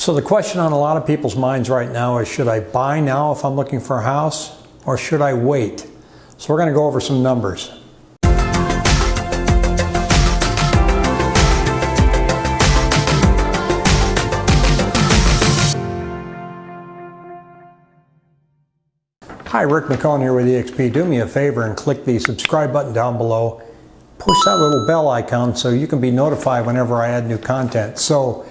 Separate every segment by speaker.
Speaker 1: So the question on a lot of people's minds right now is should I buy now if I'm looking for a house or should I wait? So we're going to go over some numbers. Hi, Rick McCone here with eXp. Do me a favor and click the subscribe button down below. Push that little bell icon so you can be notified whenever I add new content. So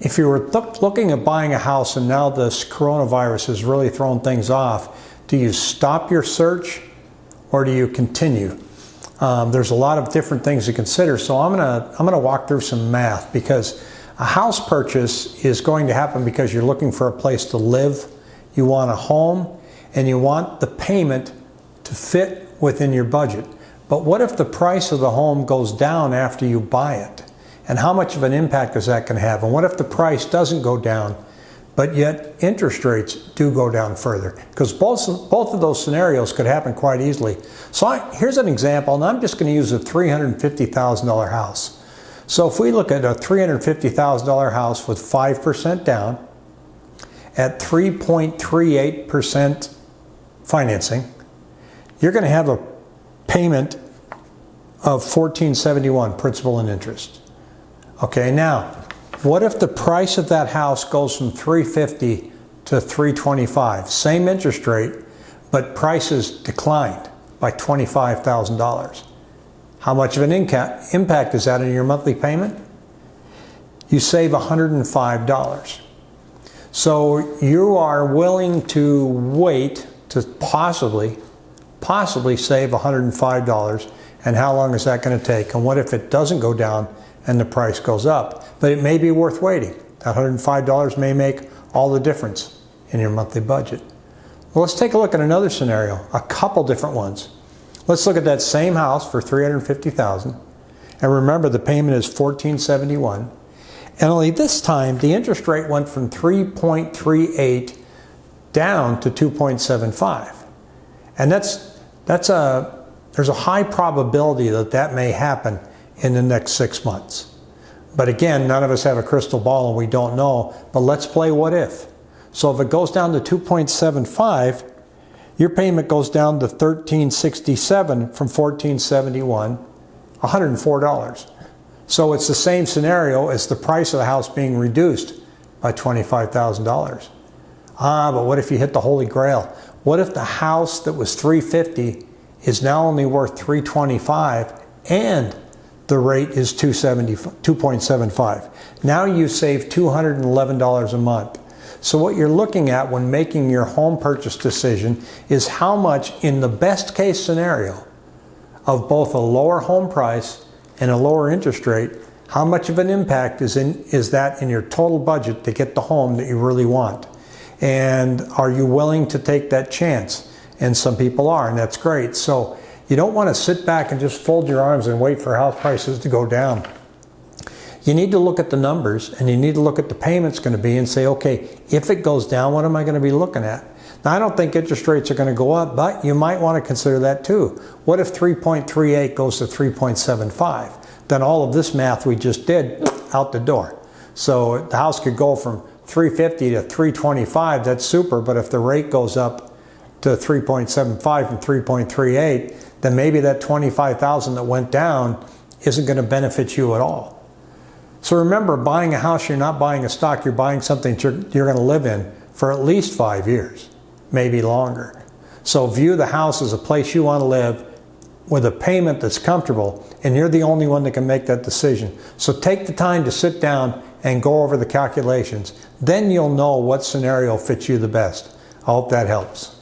Speaker 1: if you were looking at buying a house and now this coronavirus has really thrown things off, do you stop your search or do you continue? Um, there's a lot of different things to consider. So I'm gonna I'm gonna walk through some math because a house purchase is going to happen because you're looking for a place to live. You want a home and you want the payment to fit within your budget. But what if the price of the home goes down after you buy it? And how much of an impact is that going to have? And what if the price doesn't go down, but yet interest rates do go down further? Because both, both of those scenarios could happen quite easily. So I, here's an example, and I'm just going to use a $350,000 house. So if we look at a $350,000 house with 5% down at 3.38% financing, you're going to have a payment of 1471 principal and interest. Okay, now, what if the price of that house goes from 350 to 325? Same interest rate, but prices declined by $25,000. How much of an impact is that in your monthly payment? You save $105. So you are willing to wait to possibly, possibly save $105. And how long is that going to take? And what if it doesn't go down and the price goes up? But it may be worth waiting. That $105 may make all the difference in your monthly budget. Well, let's take a look at another scenario, a couple different ones. Let's look at that same house for 350,000. And remember the payment is 1471. And only this time the interest rate went from 3.38 down to 2.75. And that's, that's a, there's a high probability that that may happen in the next six months. But again, none of us have a crystal ball and we don't know, but let's play what if. So if it goes down to 2.75, your payment goes down to 1367 from 1471, $104. So it's the same scenario as the price of the house being reduced by $25,000. Ah, but what if you hit the holy grail? What if the house that was 350 is now only worth 325 and the rate is 2.75? Now you save $211 a month. So what you're looking at when making your home purchase decision is how much in the best case scenario of both a lower home price and a lower interest rate, how much of an impact is, in, is that in your total budget to get the home that you really want? And are you willing to take that chance? And some people are, and that's great. So you don't want to sit back and just fold your arms and wait for house prices to go down. You need to look at the numbers and you need to look at the payments going to be and say, okay, if it goes down, what am I going to be looking at? Now, I don't think interest rates are going to go up, but you might want to consider that too. What if 3.38 goes to 3.75? Then all of this math we just did out the door. So the house could go from 350 to 325, that's super, but if the rate goes up to 3.75 from 3.38, then maybe that 25,000 that went down isn't going to benefit you at all. So remember, buying a house, you're not buying a stock, you're buying something you're, you're going to live in for at least five years, maybe longer. So view the house as a place you want to live with a payment that's comfortable, and you're the only one that can make that decision. So take the time to sit down and go over the calculations. Then you'll know what scenario fits you the best. I hope that helps.